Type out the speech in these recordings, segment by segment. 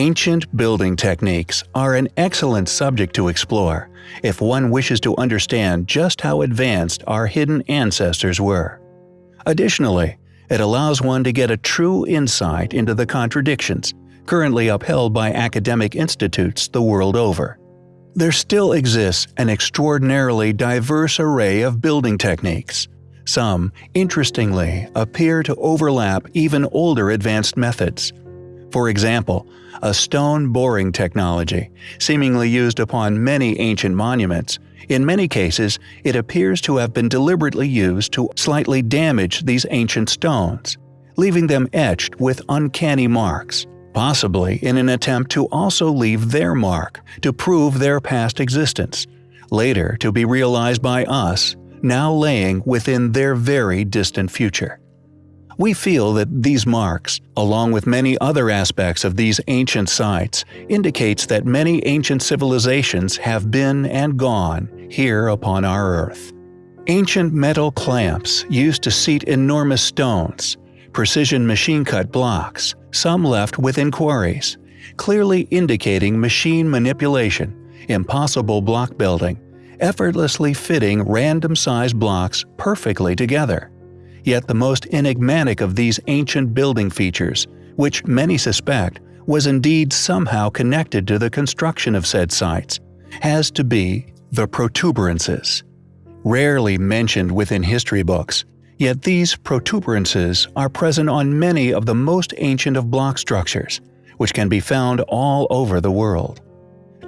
Ancient building techniques are an excellent subject to explore if one wishes to understand just how advanced our hidden ancestors were. Additionally, it allows one to get a true insight into the contradictions currently upheld by academic institutes the world over. There still exists an extraordinarily diverse array of building techniques. Some, interestingly, appear to overlap even older advanced methods. For example, a stone boring technology, seemingly used upon many ancient monuments, in many cases it appears to have been deliberately used to slightly damage these ancient stones, leaving them etched with uncanny marks, possibly in an attempt to also leave their mark to prove their past existence, later to be realized by us, now laying within their very distant future. We feel that these marks, along with many other aspects of these ancient sites, indicates that many ancient civilizations have been and gone here upon our Earth. Ancient metal clamps used to seat enormous stones, precision machine-cut blocks, some left within quarries, clearly indicating machine manipulation, impossible block building, effortlessly fitting random-sized blocks perfectly together. Yet the most enigmatic of these ancient building features, which many suspect was indeed somehow connected to the construction of said sites, has to be the protuberances. Rarely mentioned within history books, yet these protuberances are present on many of the most ancient of block structures, which can be found all over the world.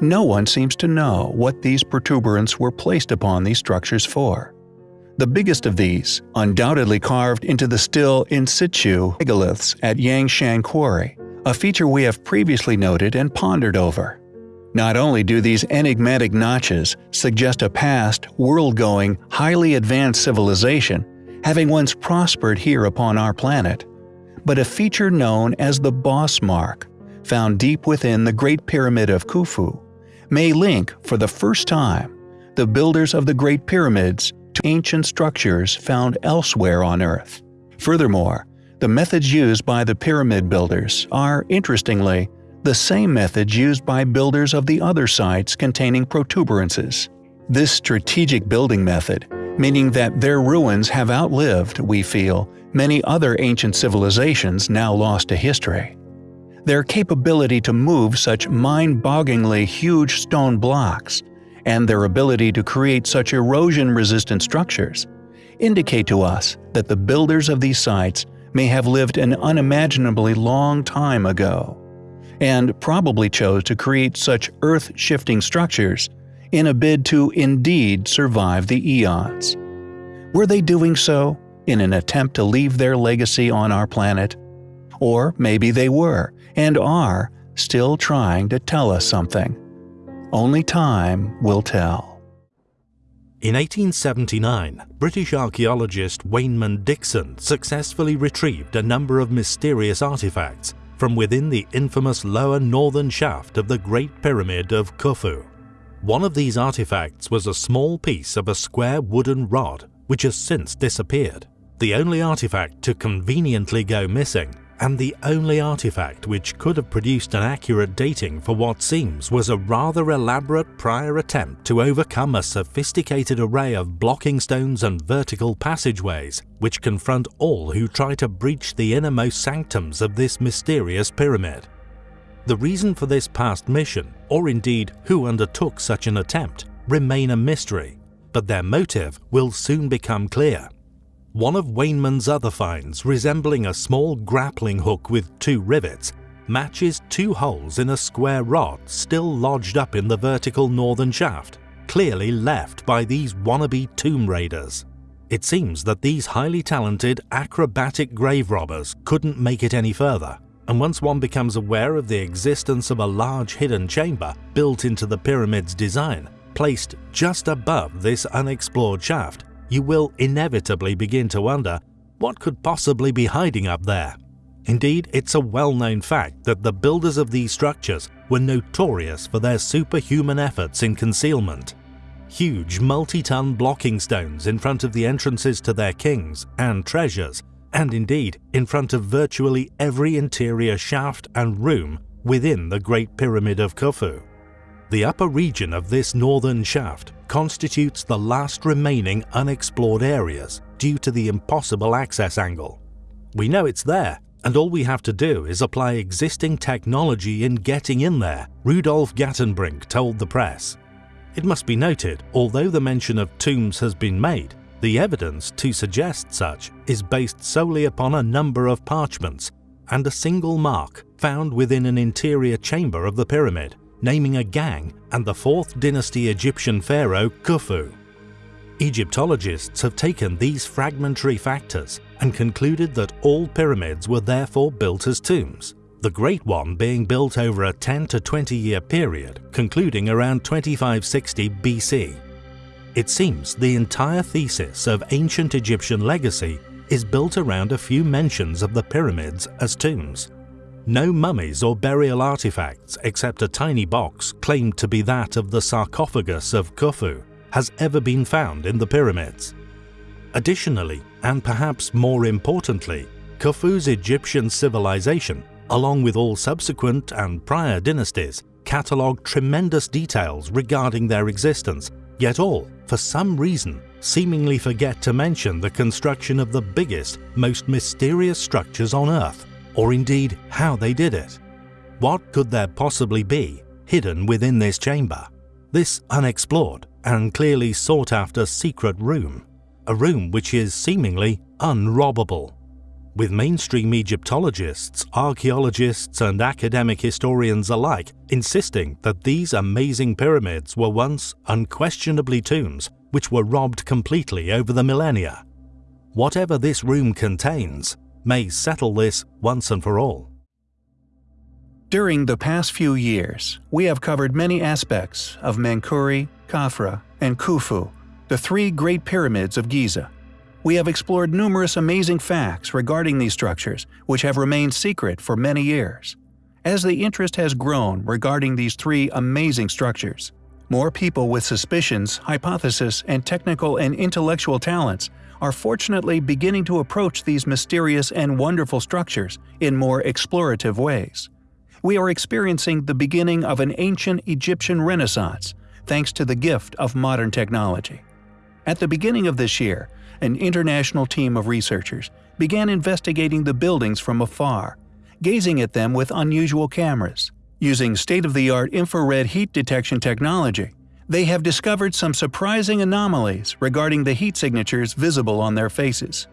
No one seems to know what these protuberants were placed upon these structures for. The biggest of these, undoubtedly carved into the still in situ megaliths at Yangshan Quarry, a feature we have previously noted and pondered over. Not only do these enigmatic notches suggest a past, world-going, highly advanced civilization, having once prospered here upon our planet, but a feature known as the Boss Mark, found deep within the Great Pyramid of Khufu, may link, for the first time, the builders of the Great Pyramids to ancient structures found elsewhere on Earth. Furthermore, the methods used by the pyramid builders are, interestingly, the same methods used by builders of the other sites containing protuberances. This strategic building method, meaning that their ruins have outlived, we feel, many other ancient civilizations now lost to history. Their capability to move such mind-bogglingly huge stone blocks and their ability to create such erosion-resistant structures indicate to us that the builders of these sites may have lived an unimaginably long time ago, and probably chose to create such earth-shifting structures in a bid to indeed survive the eons. Were they doing so in an attempt to leave their legacy on our planet? Or maybe they were, and are, still trying to tell us something. Only time will tell. In 1879, British archaeologist Waynman Dixon successfully retrieved a number of mysterious artifacts from within the infamous lower northern shaft of the Great Pyramid of Khufu. One of these artifacts was a small piece of a square wooden rod which has since disappeared. The only artifact to conveniently go missing and the only artifact which could have produced an accurate dating for what seems was a rather elaborate prior attempt to overcome a sophisticated array of blocking stones and vertical passageways which confront all who try to breach the innermost sanctums of this mysterious pyramid. The reason for this past mission, or indeed who undertook such an attempt, remain a mystery, but their motive will soon become clear. One of Waynman's other finds, resembling a small grappling hook with two rivets, matches two holes in a square rod still lodged up in the vertical northern shaft, clearly left by these wannabe tomb raiders. It seems that these highly talented, acrobatic grave robbers couldn't make it any further, and once one becomes aware of the existence of a large hidden chamber built into the pyramid's design, placed just above this unexplored shaft, you will inevitably begin to wonder what could possibly be hiding up there. Indeed, it's a well-known fact that the builders of these structures were notorious for their superhuman efforts in concealment. Huge multi-ton blocking stones in front of the entrances to their kings and treasures, and indeed in front of virtually every interior shaft and room, within the Great Pyramid of Khufu. The upper region of this northern shaft constitutes the last remaining unexplored areas due to the impossible access angle. We know it's there, and all we have to do is apply existing technology in getting in there, Rudolf Gantenbrink told the press. It must be noted, although the mention of tombs has been made, the evidence to suggest such is based solely upon a number of parchments and a single mark found within an interior chamber of the pyramid naming a gang and the 4th dynasty Egyptian pharaoh Khufu. Egyptologists have taken these fragmentary factors and concluded that all pyramids were therefore built as tombs, the Great One being built over a 10 to 20 year period concluding around 2560 BC. It seems the entire thesis of ancient Egyptian legacy is built around a few mentions of the pyramids as tombs. No mummies or burial artifacts except a tiny box claimed to be that of the sarcophagus of Khufu has ever been found in the pyramids. Additionally, and perhaps more importantly, Khufu's Egyptian civilization, along with all subsequent and prior dynasties, catalogue tremendous details regarding their existence, yet all, for some reason, seemingly forget to mention the construction of the biggest, most mysterious structures on Earth or indeed how they did it. What could there possibly be hidden within this chamber? This unexplored and clearly sought after secret room, a room which is seemingly unrobbable. With mainstream Egyptologists, archaeologists and academic historians alike insisting that these amazing pyramids were once unquestionably tombs which were robbed completely over the millennia. Whatever this room contains, may settle this once and for all. During the past few years, we have covered many aspects of Menkaure, Khafra, and Khufu, the three Great Pyramids of Giza. We have explored numerous amazing facts regarding these structures, which have remained secret for many years. As the interest has grown regarding these three amazing structures, more people with suspicions, hypotheses, and technical and intellectual talents are fortunately beginning to approach these mysterious and wonderful structures in more explorative ways. We are experiencing the beginning of an ancient Egyptian renaissance thanks to the gift of modern technology. At the beginning of this year, an international team of researchers began investigating the buildings from afar, gazing at them with unusual cameras. Using state-of-the-art infrared heat detection technology, they have discovered some surprising anomalies regarding the heat signatures visible on their faces.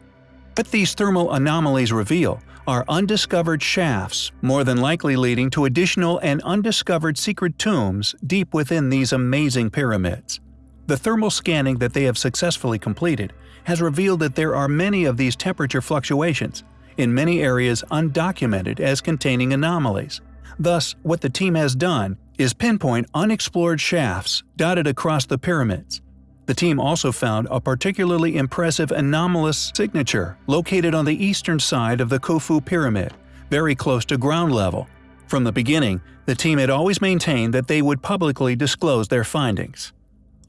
What these thermal anomalies reveal are undiscovered shafts, more than likely leading to additional and undiscovered secret tombs deep within these amazing pyramids. The thermal scanning that they have successfully completed has revealed that there are many of these temperature fluctuations, in many areas undocumented as containing anomalies. Thus, what the team has done is pinpoint unexplored shafts dotted across the pyramids. The team also found a particularly impressive anomalous signature located on the eastern side of the Khufu pyramid, very close to ground level. From the beginning, the team had always maintained that they would publicly disclose their findings.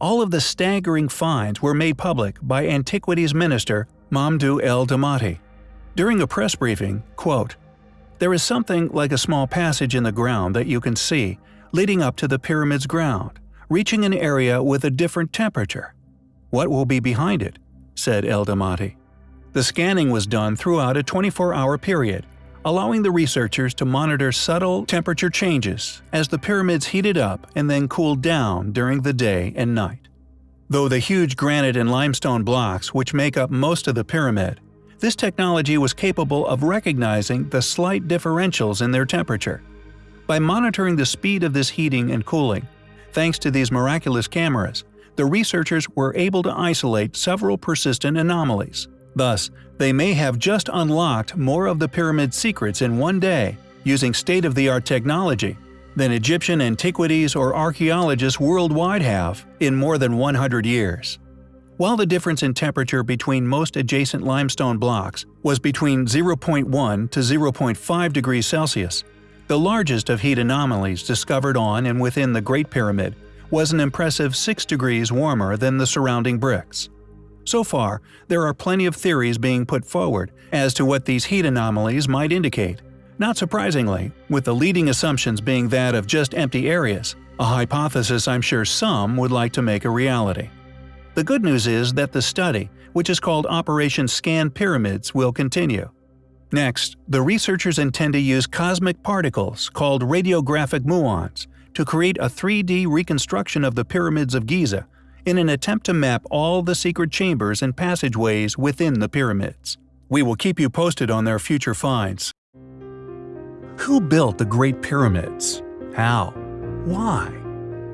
All of the staggering finds were made public by Antiquities Minister Mamdouh El Damati. During a press briefing, quote, there is something like a small passage in the ground that you can see, leading up to the pyramid's ground, reaching an area with a different temperature. What will be behind it? said El Damati. The scanning was done throughout a 24-hour period, allowing the researchers to monitor subtle temperature changes as the pyramids heated up and then cooled down during the day and night. Though the huge granite and limestone blocks which make up most of the pyramid this technology was capable of recognizing the slight differentials in their temperature. By monitoring the speed of this heating and cooling, thanks to these miraculous cameras, the researchers were able to isolate several persistent anomalies. Thus, they may have just unlocked more of the pyramid's secrets in one day using state-of-the-art technology than Egyptian antiquities or archaeologists worldwide have in more than 100 years. While the difference in temperature between most adjacent limestone blocks was between 0.1 to 0.5 degrees Celsius, the largest of heat anomalies discovered on and within the Great Pyramid was an impressive 6 degrees warmer than the surrounding bricks. So far, there are plenty of theories being put forward as to what these heat anomalies might indicate. Not surprisingly, with the leading assumptions being that of just empty areas, a hypothesis I'm sure some would like to make a reality. The good news is that the study, which is called Operation Scan Pyramids, will continue. Next, the researchers intend to use cosmic particles, called radiographic muons, to create a 3D reconstruction of the pyramids of Giza in an attempt to map all the secret chambers and passageways within the pyramids. We will keep you posted on their future finds. Who built the Great Pyramids? How? Why?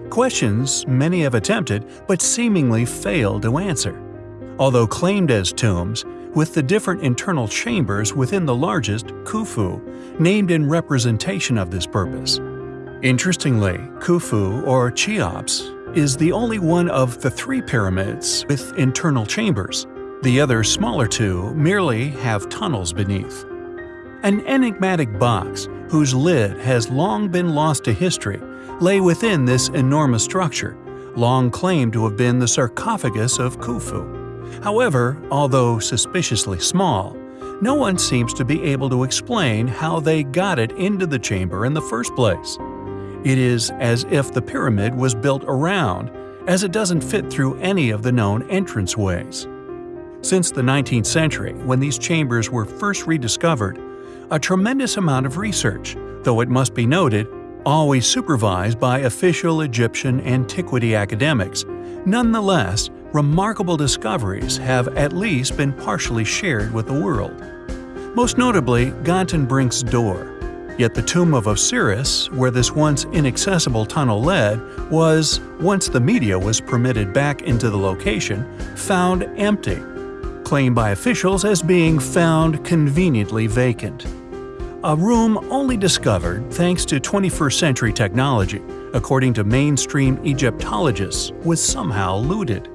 Questions many have attempted but seemingly failed to answer. Although claimed as tombs, with the different internal chambers within the largest, Khufu, named in representation of this purpose. Interestingly, Khufu, or Cheops, is the only one of the three pyramids with internal chambers. The other smaller two merely have tunnels beneath. An enigmatic box, whose lid has long been lost to history, lay within this enormous structure, long claimed to have been the sarcophagus of Khufu. However, although suspiciously small, no one seems to be able to explain how they got it into the chamber in the first place. It is as if the pyramid was built around, as it doesn't fit through any of the known entranceways. Since the 19th century, when these chambers were first rediscovered, a tremendous amount of research, though it must be noted, always supervised by official Egyptian antiquity academics, nonetheless remarkable discoveries have at least been partially shared with the world. Most notably, Gantenbrink's door. Yet the tomb of Osiris, where this once inaccessible tunnel led, was, once the media was permitted back into the location, found empty, claimed by officials as being found conveniently vacant. A room only discovered thanks to 21st century technology, according to mainstream Egyptologists, was somehow looted.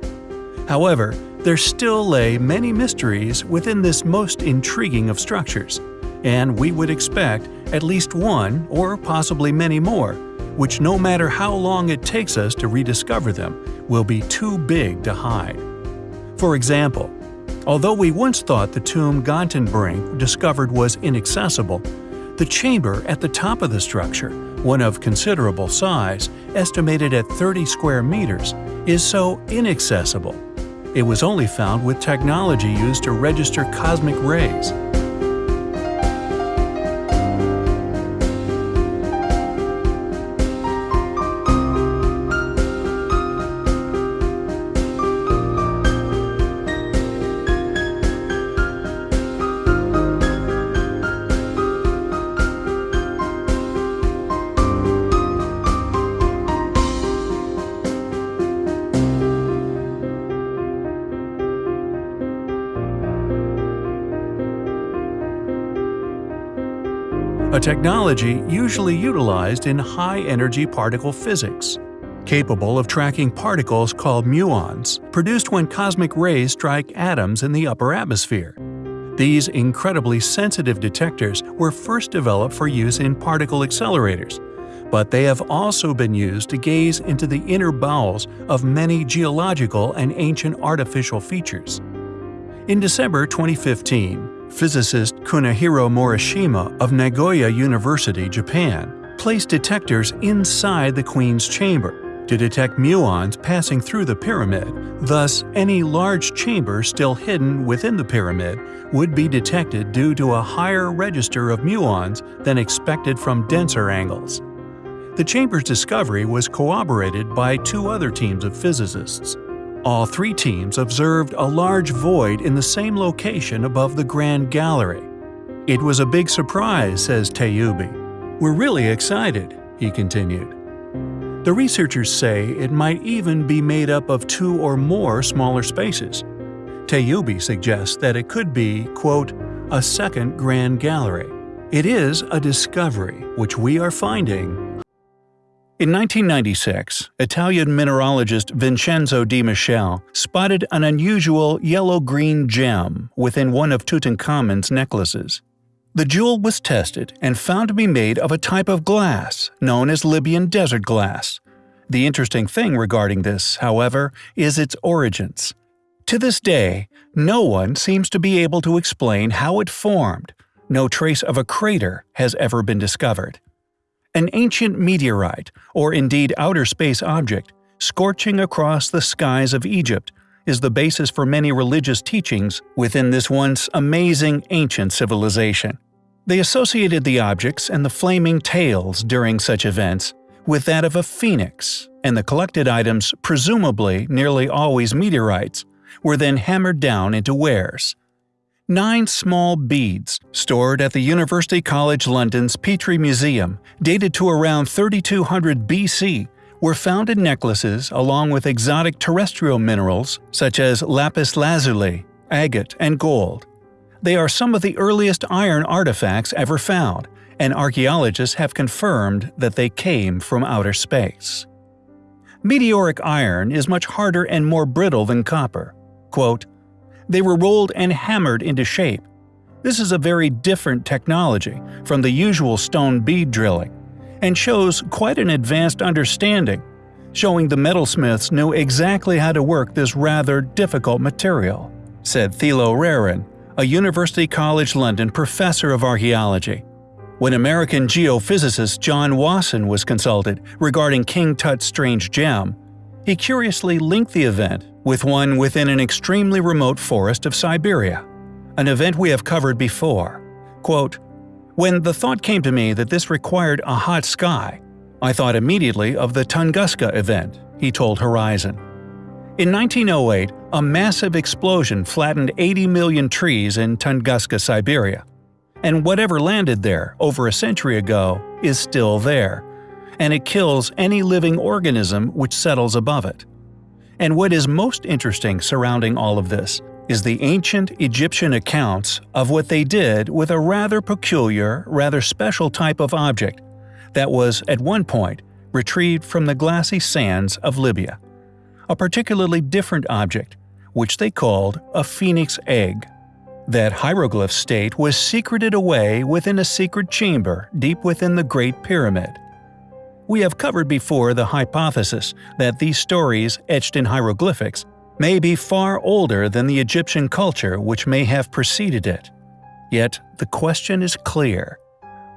However, there still lay many mysteries within this most intriguing of structures, and we would expect at least one or possibly many more, which no matter how long it takes us to rediscover them, will be too big to hide. For example, although we once thought the tomb Gantenbrink discovered was inaccessible, the chamber at the top of the structure, one of considerable size, estimated at 30 square meters, is so inaccessible it was only found with technology used to register cosmic rays. Technology usually utilized in high-energy particle physics, capable of tracking particles called muons, produced when cosmic rays strike atoms in the upper atmosphere. These incredibly sensitive detectors were first developed for use in particle accelerators, but they have also been used to gaze into the inner bowels of many geological and ancient artificial features. In December 2015, physicist Kunihiro Morishima of Nagoya University, Japan, placed detectors inside the Queen's chamber to detect muons passing through the pyramid, thus any large chamber still hidden within the pyramid would be detected due to a higher register of muons than expected from denser angles. The chamber's discovery was corroborated by two other teams of physicists, all three teams observed a large void in the same location above the Grand Gallery. It was a big surprise, says Tayoubi. We're really excited, he continued. The researchers say it might even be made up of two or more smaller spaces. Tayoubi suggests that it could be, quote, a second Grand Gallery. It is a discovery which we are finding in 1996, Italian mineralogist Vincenzo Di Michele spotted an unusual yellow-green gem within one of Tutankhamun's necklaces. The jewel was tested and found to be made of a type of glass known as Libyan desert glass. The interesting thing regarding this, however, is its origins. To this day, no one seems to be able to explain how it formed, no trace of a crater has ever been discovered. An ancient meteorite, or indeed outer space object, scorching across the skies of Egypt is the basis for many religious teachings within this once amazing ancient civilization. They associated the objects and the flaming tails during such events with that of a phoenix, and the collected items, presumably nearly always meteorites, were then hammered down into wares. Nine small beads, stored at the University College London's Petrie Museum, dated to around 3200 BC, were found in necklaces along with exotic terrestrial minerals such as lapis lazuli, agate, and gold. They are some of the earliest iron artifacts ever found, and archaeologists have confirmed that they came from outer space. Meteoric iron is much harder and more brittle than copper. Quote, they were rolled and hammered into shape. This is a very different technology from the usual stone bead drilling, and shows quite an advanced understanding, showing the metalsmiths knew exactly how to work this rather difficult material, said Thilo Rehren, a University College London professor of archaeology. When American geophysicist John Wasson was consulted regarding King Tut's strange gem, he curiously linked the event with one within an extremely remote forest of Siberia, an event we have covered before. Quote, when the thought came to me that this required a hot sky, I thought immediately of the Tunguska event, he told Horizon. In 1908, a massive explosion flattened 80 million trees in Tunguska, Siberia. And whatever landed there over a century ago is still there, and it kills any living organism which settles above it. And what is most interesting surrounding all of this is the ancient Egyptian accounts of what they did with a rather peculiar, rather special type of object that was, at one point, retrieved from the glassy sands of Libya. A particularly different object, which they called a phoenix egg. That hieroglyph state was secreted away within a secret chamber deep within the Great Pyramid. We have covered before the hypothesis that these stories etched in hieroglyphics may be far older than the Egyptian culture which may have preceded it. Yet the question is clear.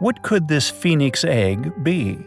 What could this phoenix egg be?